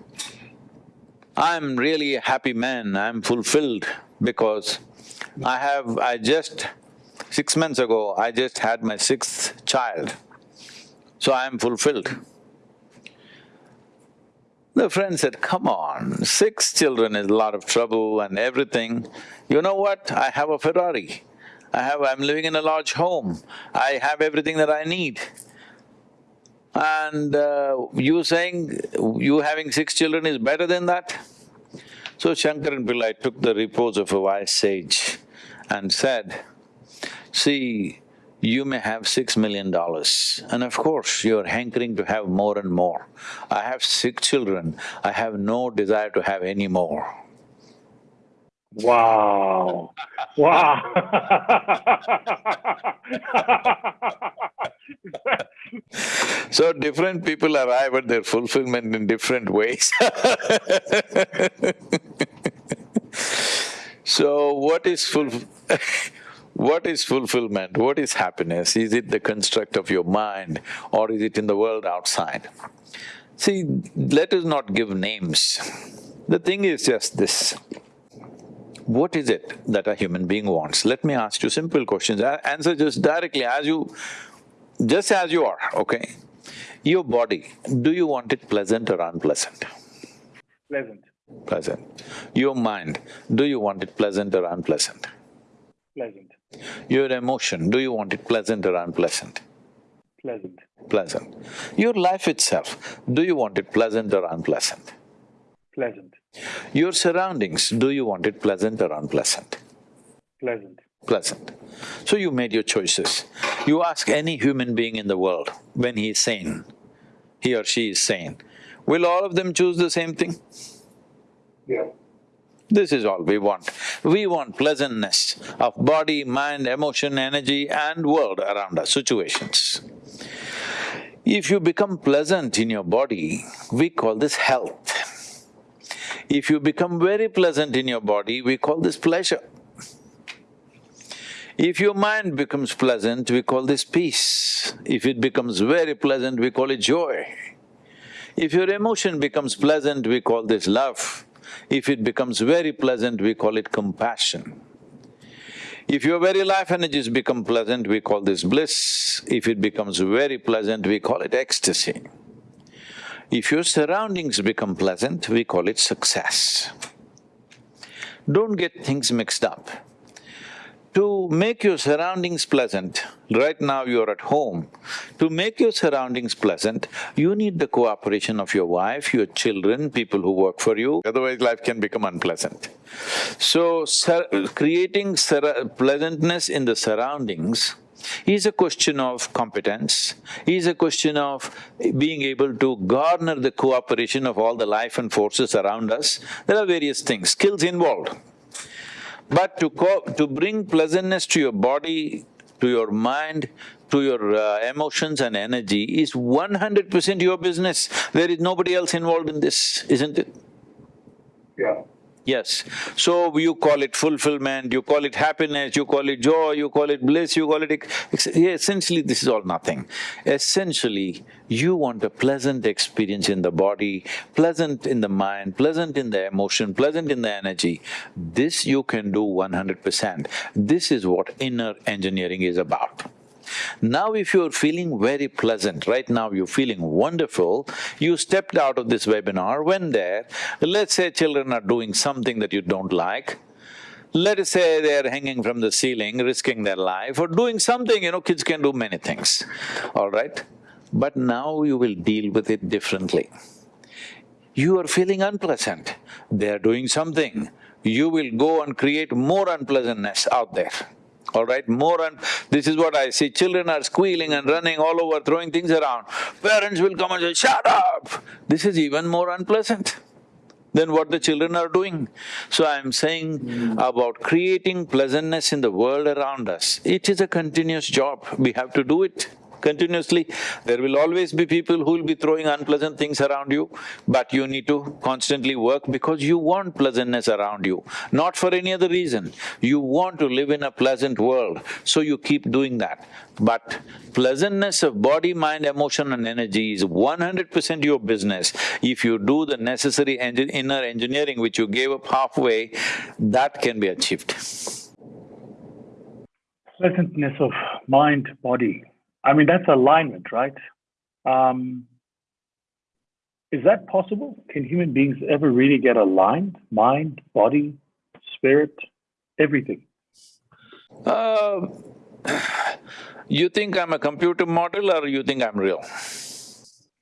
I'm really a happy man, I'm fulfilled because I have… I just… six months ago, I just had my sixth child, so I'm fulfilled. The friend said, come on, six children is a lot of trouble and everything. You know what? I have a Ferrari. I have… I'm living in a large home. I have everything that I need. And uh, you saying you having six children is better than that? So Shankaran Pillai took the repose of a wise sage and said, see, you may have six million dollars. And of course you're hankering to have more and more. I have six children, I have no desire to have any more. Wow, wow. So different people arrive at their fulfillment in different ways. So what is full… what is fulfillment? What is happiness? Is it the construct of your mind or is it in the world outside? See, let us not give names. The thing is just this. What is it that a human being wants? Let me ask you simple questions, answer just directly as you… just as you are, okay? Your body, do you want it pleasant or unpleasant? Pleasant. Pleasant. Your mind, do you want it pleasant or unpleasant? Pleasant. Your emotion, do you want it pleasant or unpleasant? Pleasant. Pleasant. Your life itself, do you want it pleasant or unpleasant? Pleasant. Your surroundings, do you want it pleasant or unpleasant? Pleasant. Pleasant. So you made your choices. You ask any human being in the world when he is sane, he or she is sane, will all of them choose the same thing? Yeah. This is all we want. We want pleasantness of body, mind, emotion, energy and world around us, situations. If you become pleasant in your body, we call this health. If you become very pleasant in your body, we call this pleasure. If your mind becomes pleasant, we call this peace. If it becomes very pleasant, we call it joy. If your emotion becomes pleasant, we call this love. If it becomes very pleasant, we call it compassion. If your very life energies become pleasant, we call this bliss. If it becomes very pleasant, we call it ecstasy. If your surroundings become pleasant, we call it success. Don't get things mixed up. To make your surroundings pleasant, right now you're at home, to make your surroundings pleasant, you need the cooperation of your wife, your children, people who work for you, otherwise life can become unpleasant. So, creating pleasantness in the surroundings is a question of competence, is a question of being able to garner the cooperation of all the life and forces around us. There are various things, skills involved. But to to bring pleasantness to your body, to your mind, to your uh, emotions and energy is one hundred percent your business. There is nobody else involved in this, isn't it? Yeah. Yes. So you call it fulfillment, you call it happiness, you call it joy, you call it bliss, you call it… essentially this is all nothing. Essentially, you want a pleasant experience in the body, pleasant in the mind, pleasant in the emotion, pleasant in the energy. This you can do one hundred percent. This is what inner engineering is about. Now if you're feeling very pleasant, right now you're feeling wonderful, you stepped out of this webinar, went there, let's say children are doing something that you don't like, let us say they're hanging from the ceiling, risking their life or doing something, you know, kids can do many things, all right? But now you will deal with it differently. You are feeling unpleasant, they're doing something, you will go and create more unpleasantness out there all right? More and… this is what I see, children are squealing and running all over, throwing things around. Parents will come and say, shut up! This is even more unpleasant than what the children are doing. So I'm saying about creating pleasantness in the world around us, it is a continuous job, we have to do it continuously. There will always be people who will be throwing unpleasant things around you, but you need to constantly work because you want pleasantness around you, not for any other reason. You want to live in a pleasant world, so you keep doing that. But pleasantness of body, mind, emotion and energy is one hundred percent your business. If you do the necessary inner engineering which you gave up halfway, that can be achieved. Pleasantness of mind, body, I mean, that's alignment, right? Um, is that possible? Can human beings ever really get aligned? Mind, body, spirit, everything? Uh, you think I'm a computer model or you think I'm real?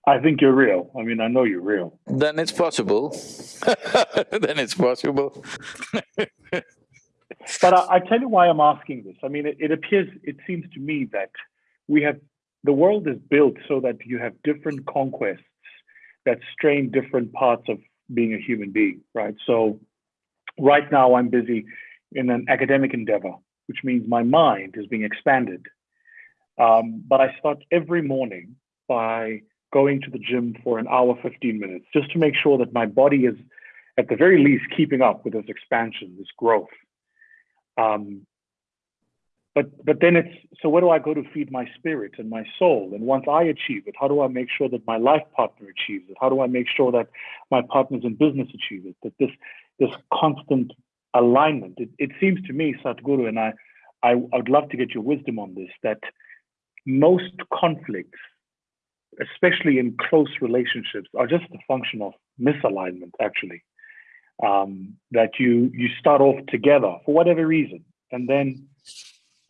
I think you're real. I mean, I know you're real. Then it's possible then it's possible But I, I, tell you why I'm asking this. I mean, it, it appears, it seems to me that we have the world is built so that you have different conquests that strain different parts of being a human being, right? So right now I'm busy in an academic endeavor, which means my mind is being expanded. Um, but I start every morning by going to the gym for an hour, 15 minutes, just to make sure that my body is at the very least keeping up with this expansion, this growth. Um, but but then it's so where do I go to feed my spirit and my soul? And once I achieve it, how do I make sure that my life partner achieves it? How do I make sure that my partners in business achieve it? That this this constant alignment. It, it seems to me, Sadhguru, and I, I I would love to get your wisdom on this. That most conflicts, especially in close relationships, are just a function of misalignment. Actually, um, that you you start off together for whatever reason, and then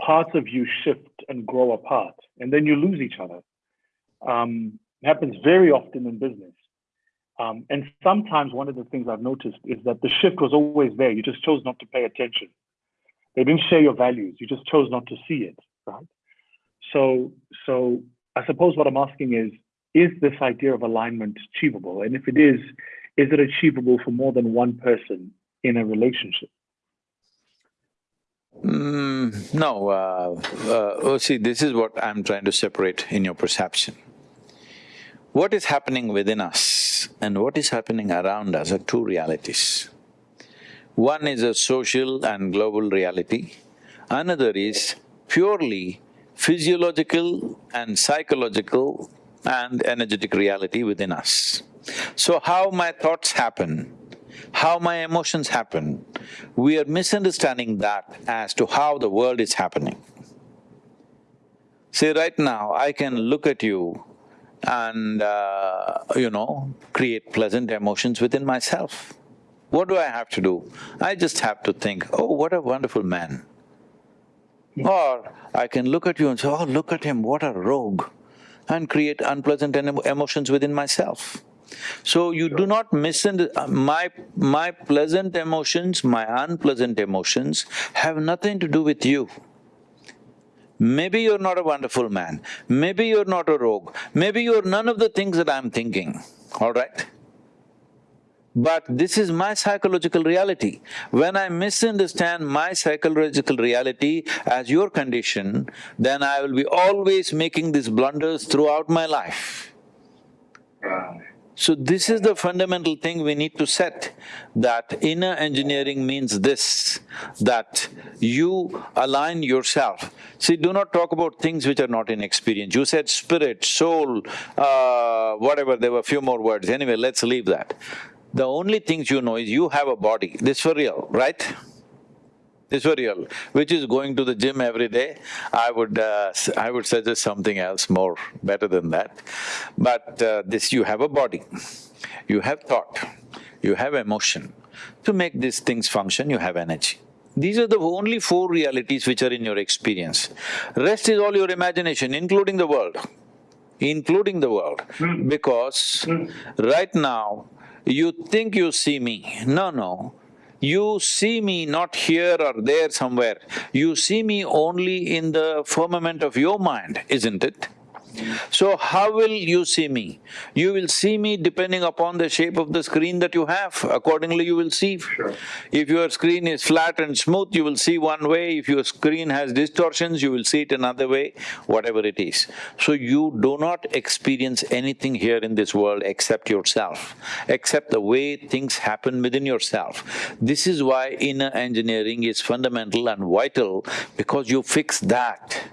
parts of you shift and grow apart, and then you lose each other. Um, it happens very often in business. Um, and sometimes one of the things I've noticed is that the shift was always there. You just chose not to pay attention. They didn't share your values. You just chose not to see it, right? So, so I suppose what I'm asking is, is this idea of alignment achievable? And if it is, is it achievable for more than one person in a relationship? Mm, no, uh, uh, oh, see, this is what I'm trying to separate in your perception. What is happening within us and what is happening around us are two realities. One is a social and global reality, another is purely physiological and psychological and energetic reality within us. So how my thoughts happen how my emotions happen, we are misunderstanding that as to how the world is happening. See, right now, I can look at you and, uh, you know, create pleasant emotions within myself. What do I have to do? I just have to think, oh, what a wonderful man. Or I can look at you and say, oh, look at him, what a rogue, and create unpleasant emotions within myself. So you do not misunderstand… my… my pleasant emotions, my unpleasant emotions have nothing to do with you. Maybe you're not a wonderful man, maybe you're not a rogue, maybe you're none of the things that I'm thinking, all right? But this is my psychological reality. When I misunderstand my psychological reality as your condition, then I will be always making these blunders throughout my life. So this is the fundamental thing we need to set, that inner engineering means this, that you align yourself. See, do not talk about things which are not in experience. You said spirit, soul, uh, whatever, there were a few more words. Anyway, let's leave that. The only things you know is you have a body, this for real, right? Real, which is going to the gym every day, I would… Uh, I would suggest something else more better than that. But uh, this, you have a body, you have thought, you have emotion. To make these things function, you have energy. These are the only four realities which are in your experience. Rest is all your imagination, including the world, including the world. Mm. Because mm. right now, you think you see me. No, no. You see me not here or there somewhere. You see me only in the firmament of your mind, isn't it? So how will you see me? You will see me depending upon the shape of the screen that you have, accordingly you will see. Sure. If your screen is flat and smooth, you will see one way, if your screen has distortions, you will see it another way, whatever it is. So you do not experience anything here in this world except yourself, except the way things happen within yourself. This is why inner engineering is fundamental and vital because you fix that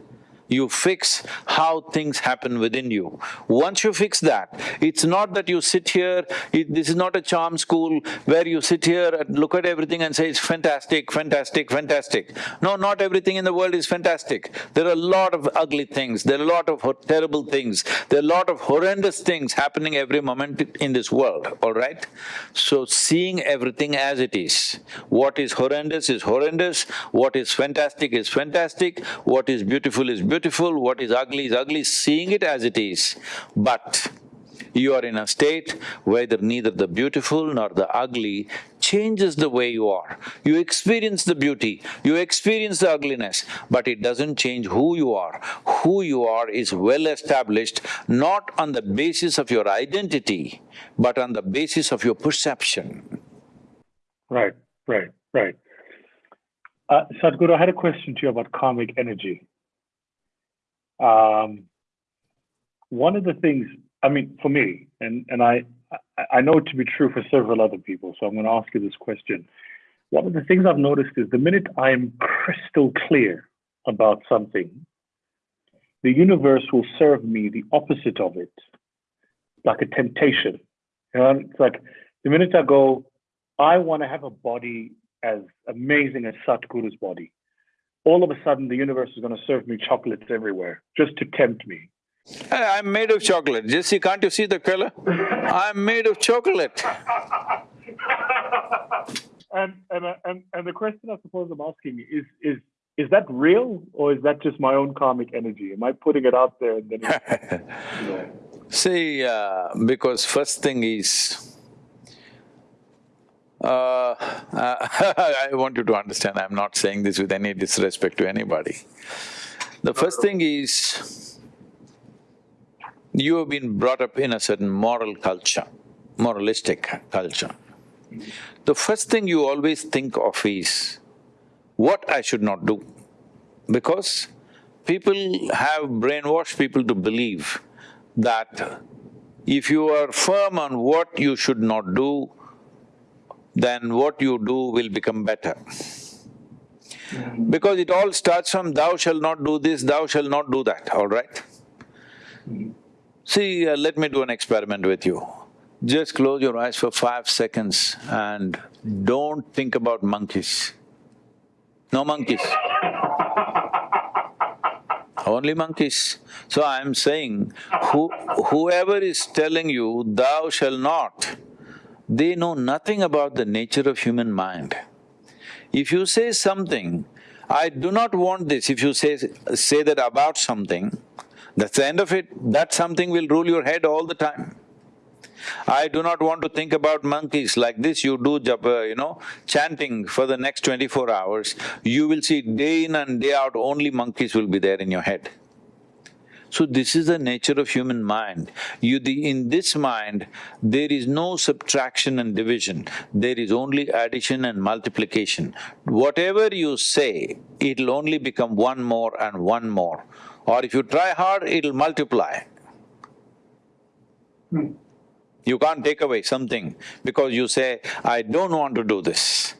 you fix how things happen within you. Once you fix that, it's not that you sit here, it, this is not a charm school where you sit here and look at everything and say it's fantastic, fantastic, fantastic. No, not everything in the world is fantastic. There are a lot of ugly things, there are a lot of terrible things, there are a lot of horrendous things happening every moment in this world, all right? So seeing everything as it is, what is horrendous is horrendous, what is fantastic is fantastic, what is beautiful is beautiful, beautiful, what is ugly is ugly, seeing it as it is. But you are in a state where neither the beautiful nor the ugly changes the way you are. You experience the beauty, you experience the ugliness, but it doesn't change who you are. Who you are is well established, not on the basis of your identity, but on the basis of your perception. Right, right, right. Uh, Sadhguru, I had a question to you about karmic energy. Um, one of the things, I mean, for me, and, and I, I know it to be true for several other people, so I'm going to ask you this question. One of the things I've noticed is the minute I'm crystal clear about something, the universe will serve me the opposite of it, like a temptation. You know, it's like the minute I go, I want to have a body as amazing as Sadhguru's body all of a sudden the universe is going to serve me chocolates everywhere just to tempt me. I'm made of chocolate. Jesse, can't you see the color? I'm made of chocolate. and, and, and, and the question I suppose I'm asking is, is, is that real or is that just my own karmic energy? Am I putting it out there and then you know. See, uh, because first thing is, uh, I want you to understand, I'm not saying this with any disrespect to anybody. The first thing is, you have been brought up in a certain moral culture, moralistic culture. The first thing you always think of is, what I should not do. Because people have brainwashed people to believe that if you are firm on what you should not do, then what you do will become better. Because it all starts from thou shall not do this, thou shall not do that, all right? See, uh, let me do an experiment with you. Just close your eyes for five seconds and don't think about monkeys. No monkeys. Only monkeys. So I'm saying, who, whoever is telling you, thou shall not, they know nothing about the nature of human mind. If you say something, I do not want this, if you say… say that about something, that's the end of it, that something will rule your head all the time. I do not want to think about monkeys like this, you do japa, uh, you know, chanting for the next twenty-four hours, you will see day in and day out only monkeys will be there in your head. So this is the nature of human mind. You… The, in this mind, there is no subtraction and division, there is only addition and multiplication. Whatever you say, it'll only become one more and one more. Or if you try hard, it'll multiply. Hmm. You can't take away something because you say, I don't want to do this.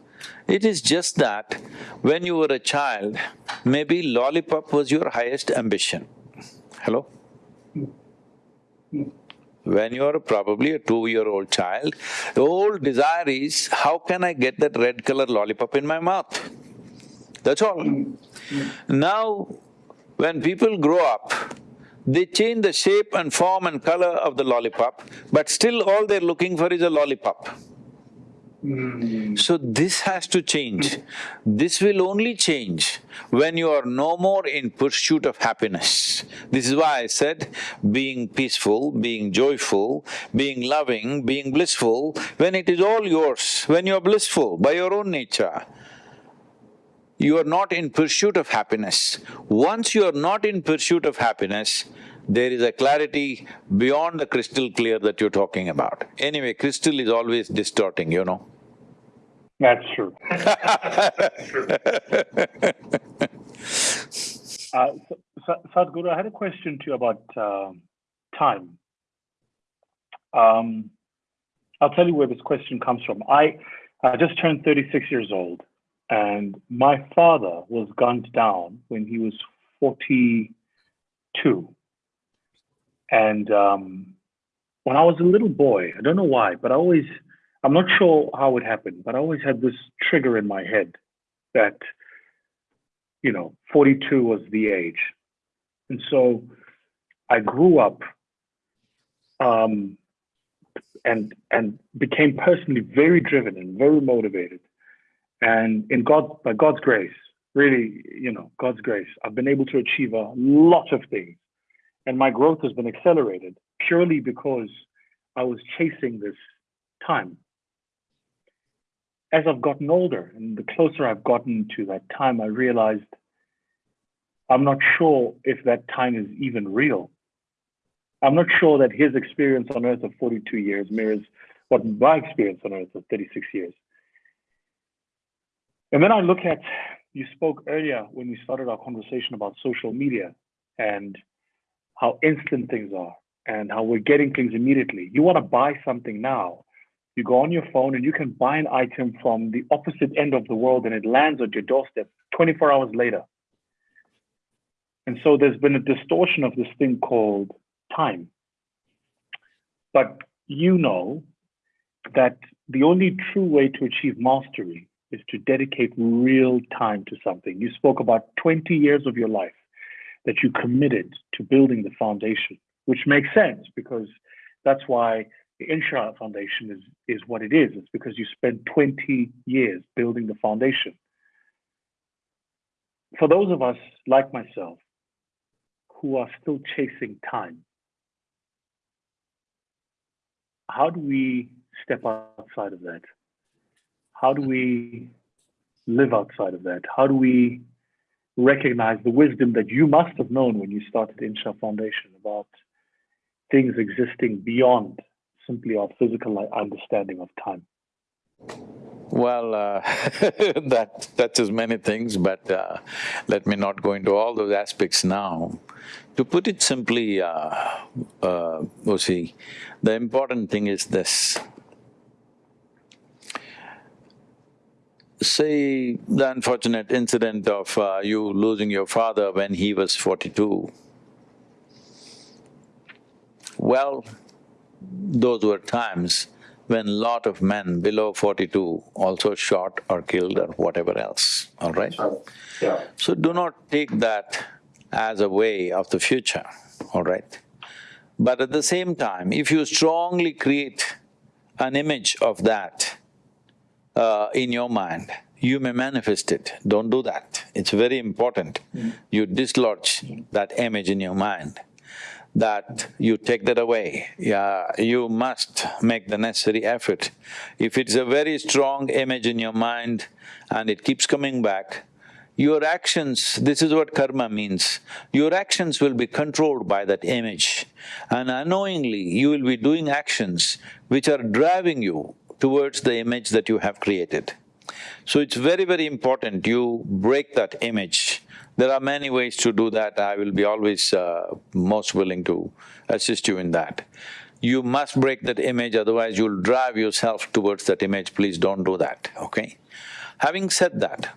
It is just that when you were a child, maybe lollipop was your highest ambition. Hello? When you are probably a two-year-old child, the old desire is, how can I get that red color lollipop in my mouth? That's all. Now, when people grow up, they change the shape and form and color of the lollipop, but still all they're looking for is a lollipop. Hmm. So this has to change. This will only change when you are no more in pursuit of happiness. This is why I said being peaceful, being joyful, being loving, being blissful, when it is all yours, when you are blissful by your own nature, you are not in pursuit of happiness. Once you are not in pursuit of happiness, there is a clarity beyond the crystal clear that you're talking about. Anyway, crystal is always distorting, you know. That's true. uh, Sadhguru, I had a question to you about uh, time. Um, I'll tell you where this question comes from. I, I just turned 36 years old, and my father was gunned down when he was 42. And um, when I was a little boy, I don't know why, but I always I'm not sure how it happened, but I always had this trigger in my head that, you know, 42 was the age. And so I grew up um, and and became personally very driven and very motivated. And in God, by God's grace, really, you know, God's grace, I've been able to achieve a lot of things. And my growth has been accelerated purely because I was chasing this time as I've gotten older and the closer I've gotten to that time, I realized I'm not sure if that time is even real. I'm not sure that his experience on earth of 42 years mirrors what my experience on earth of 36 years. And then I look at, you spoke earlier when we started our conversation about social media and how instant things are and how we're getting things immediately. You want to buy something now, you go on your phone and you can buy an item from the opposite end of the world and it lands at your doorstep 24 hours later. And so there's been a distortion of this thing called time. But you know that the only true way to achieve mastery is to dedicate real time to something. You spoke about 20 years of your life that you committed to building the foundation, which makes sense because that's why the Isha Foundation is, is what it is. It's because you spent 20 years building the foundation. For those of us like myself who are still chasing time, how do we step outside of that? How do we live outside of that? How do we recognize the wisdom that you must have known when you started Isha Foundation about things existing beyond simply our physical understanding of time? Well, uh, that touches many things, but uh, let me not go into all those aspects now. To put it simply, uh, uh, the important thing is this. Say the unfortunate incident of uh, you losing your father when he was forty-two. Well, those were times when lot of men below forty-two also shot or killed or whatever else, all right? Yeah. So do not take that as a way of the future, all right? But at the same time, if you strongly create an image of that uh, in your mind, you may manifest it. Don't do that. It's very important. Mm. You dislodge that image in your mind that you take that away. Yeah, you must make the necessary effort. If it's a very strong image in your mind and it keeps coming back, your actions, this is what karma means, your actions will be controlled by that image. And unknowingly, you will be doing actions which are driving you towards the image that you have created. So it's very, very important you break that image. There are many ways to do that, I will be always uh, most willing to assist you in that. You must break that image, otherwise you'll drive yourself towards that image, please don't do that, okay? Having said that,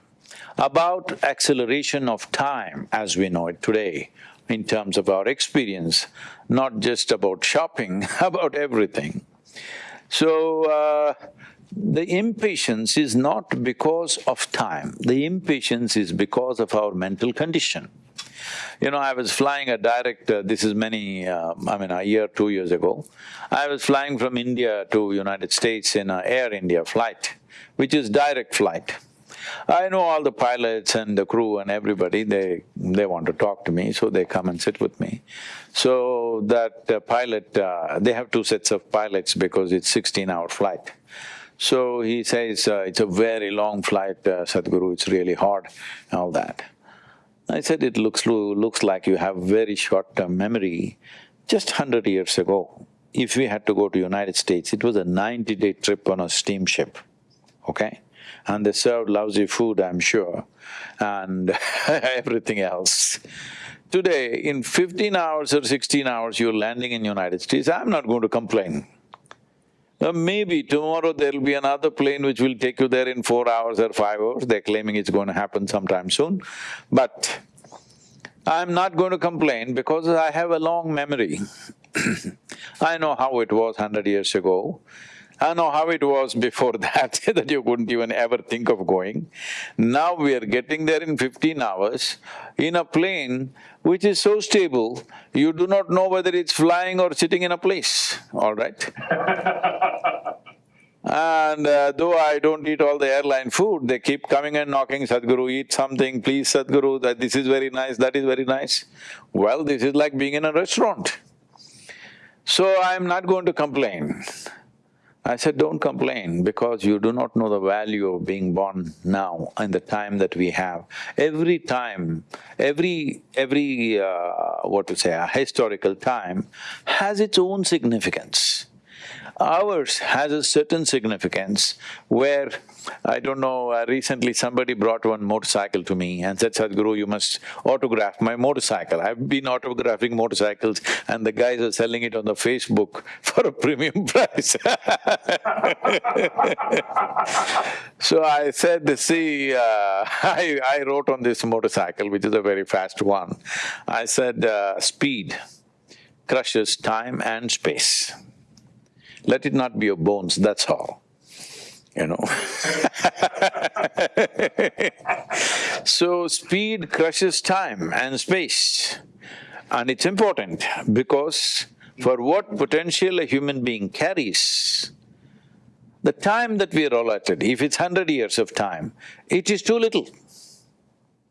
about acceleration of time as we know it today, in terms of our experience, not just about shopping, about everything. So, uh, the impatience is not because of time, the impatience is because of our mental condition. You know, I was flying a direct, uh, this is many, uh, I mean a year, two years ago. I was flying from India to United States in a Air India flight, which is direct flight. I know all the pilots and the crew and everybody, they… they want to talk to me, so they come and sit with me. So that uh, pilot, uh, they have two sets of pilots because it's sixteen-hour flight. So he says, uh, it's a very long flight, uh, Sadhguru, it's really hard, all that. I said, it looks… looks like you have very short-term memory. Just hundred years ago, if we had to go to United States, it was a ninety-day trip on a steamship, okay? And they served lousy food, I'm sure, and everything else. Today, in fifteen hours or sixteen hours, you're landing in United States, I'm not going to complain. Uh, maybe tomorrow there'll be another plane which will take you there in four hours or five hours, they're claiming it's going to happen sometime soon. But I'm not going to complain because I have a long memory. I know how it was hundred years ago. I know how it was before that, that you couldn't even ever think of going. Now we are getting there in fifteen hours in a plane which is so stable, you do not know whether it's flying or sitting in a place, all right? And uh, though I don't eat all the airline food, they keep coming and knocking, Sadhguru, eat something, please Sadhguru, that this is very nice, that is very nice. Well, this is like being in a restaurant. So I'm not going to complain. I said, don't complain because you do not know the value of being born now and the time that we have. Every time, every… every… Uh, what to say, a historical time has its own significance. Ours has a certain significance where, I don't know, uh, recently somebody brought one motorcycle to me and said, Sadhguru, you must autograph my motorcycle. I've been autographing motorcycles and the guys are selling it on the Facebook for a premium price So I said, see, uh, I, I wrote on this motorcycle, which is a very fast one, I said, uh, speed crushes time and space. Let it not be your bones, that's all, you know So speed crushes time and space. And it's important because for what potential a human being carries, the time that we are allotted, if it's hundred years of time, it is too little.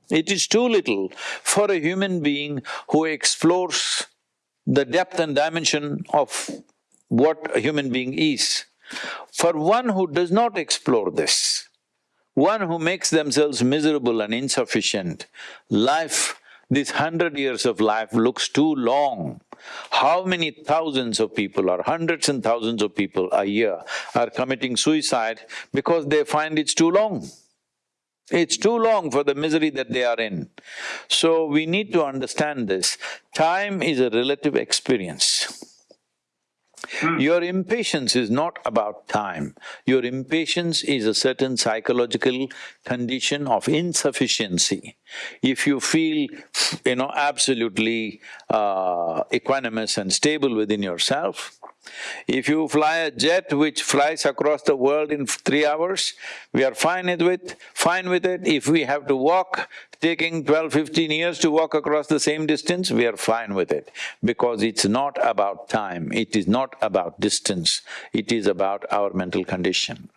It is too little for a human being who explores the depth and dimension of what a human being is. For one who does not explore this, one who makes themselves miserable and insufficient, life, this hundred years of life looks too long. How many thousands of people or hundreds and thousands of people a year are committing suicide because they find it's too long? It's too long for the misery that they are in. So we need to understand this. Time is a relative experience. Hmm. Your impatience is not about time, your impatience is a certain psychological condition of insufficiency. If you feel, you know, absolutely uh, equanimous and stable within yourself, if you fly a jet which flies across the world in three hours, we are fine with… it. fine with it. If we have to walk, taking 12, 15 years to walk across the same distance, we are fine with it. Because it's not about time, it is not about distance, it is about our mental condition.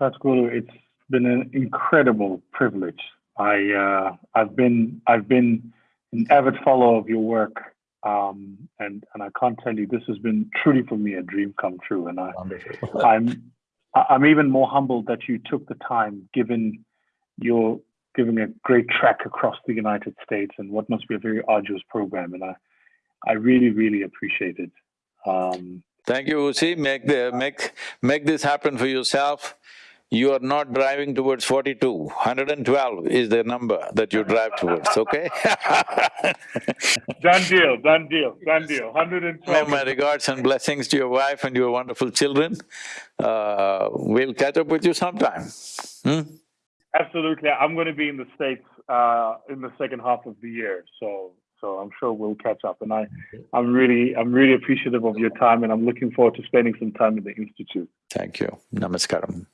Sadhguru, it's been an incredible privilege. I… Uh, I've been… I've been an avid follower of your work, um, and and I can't tell you this has been truly for me a dream come true. And I, I'm I- I'm even more humbled that you took the time, given your giving a great trek across the United States and what must be a very arduous program. And I, I really, really appreciate it. Um, Thank you, Vusi. Make the… make… make this happen for yourself. You are not driving towards forty-two. Hundred and twelve is the number that you drive towards, okay? done deal, done deal, done deal. 112. My regards and blessings to your wife and your wonderful children. Uh, we'll catch up with you sometime. Hmm? Absolutely. I'm going to be in the States uh, in the second half of the year. So so I'm sure we'll catch up. And I, I'm really, I'm really appreciative of your time, and I'm looking forward to spending some time in the institute. Thank you. Namaskaram.